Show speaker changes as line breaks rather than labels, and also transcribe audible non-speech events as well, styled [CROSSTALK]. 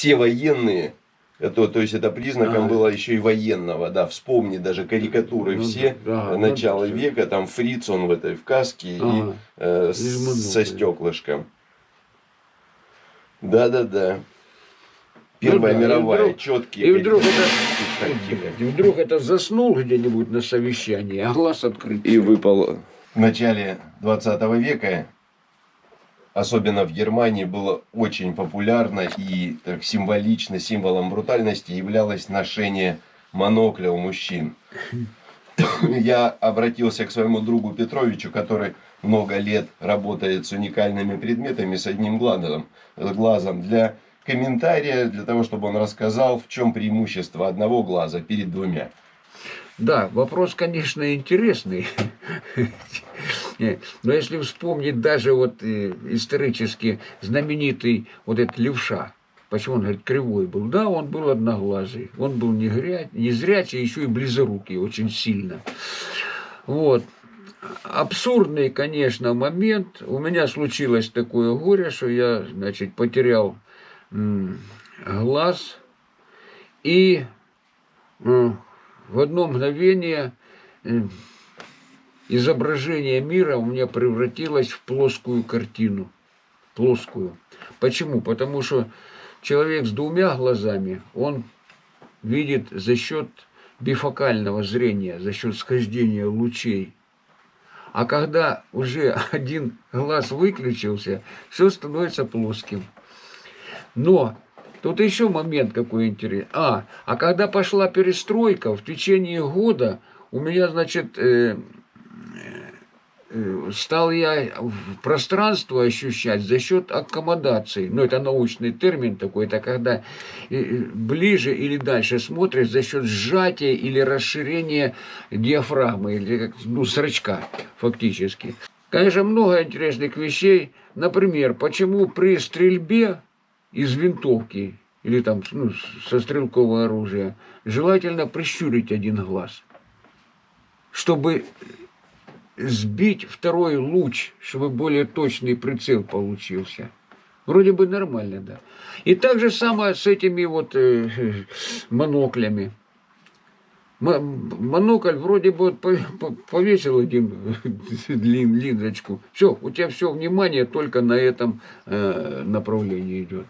все военные, это, то есть это признаком
А.
было еще и военного, да, вспомни даже карикатуры
Ну,
все
да,
начала
всё.
века, там фриц он в этой в каске
Ага.
и э, с- со стеклышком. Да-да-да. Первая
Ну да, и
мировая,
вдруг-
четкие.
И вдруг это, и вдруг это заснул где-нибудь на совещании, а глаз открыт.
И выпал. В начале 20 века, особенно в Германии, было очень популярно и так символично, символом брутальности являлось ношение монокля у мужчин. [LAUGHS] Я обратился к своему другу Петровичу, который много лет работает с уникальными предметами, с одним глазом, глазом для комментария, для того, чтобы он рассказал, в чем преимущество одного глаза перед двумя.
Да, вопрос, конечно, интересный. [LAUGHS] Но если вспомнить даже вот э, исторически знаменитый вот этот левша, почему он говорит кривой был, да, он был одноглазый, он был не, гря... не зрячий, еще и близорукий очень сильно. Вот. Абсурдный, конечно, момент. У меня случилось такое горе, что я, значит, потерял глаз и в одно мгновение изображение мира у меня превратилось в плоскую картину. Плоскую. Почему? Потому что человек с двумя глазами, он видит за счет бифокального зрения, за счет схождения лучей. А когда уже [LAUGHS] один глаз выключился, все становится плоским. Но тут еще момент какой интересный. А, а когда пошла перестройка, в течение года у меня, значит, э, стал я пространство ощущать за счет аккомодации. Ну, это научный термин такой, это когда э, ближе или дальше смотришь за счет сжатия или расширения диафрагмы, или как, ну, зрачка фактически. Конечно, много интересных вещей. Например, почему при стрельбе из винтовки или там ну, со стрелкового оружия желательно прищурить один глаз, чтобы сбить второй луч, чтобы более точный прицел получился. Вроде бы нормально, да. И так же самое с этими вот э, [LAUGHS] моноклями. Монокль вроде бы повесил один [LAUGHS] лин- линзочку. Все, у тебя все внимание только на этом э, направлении идет.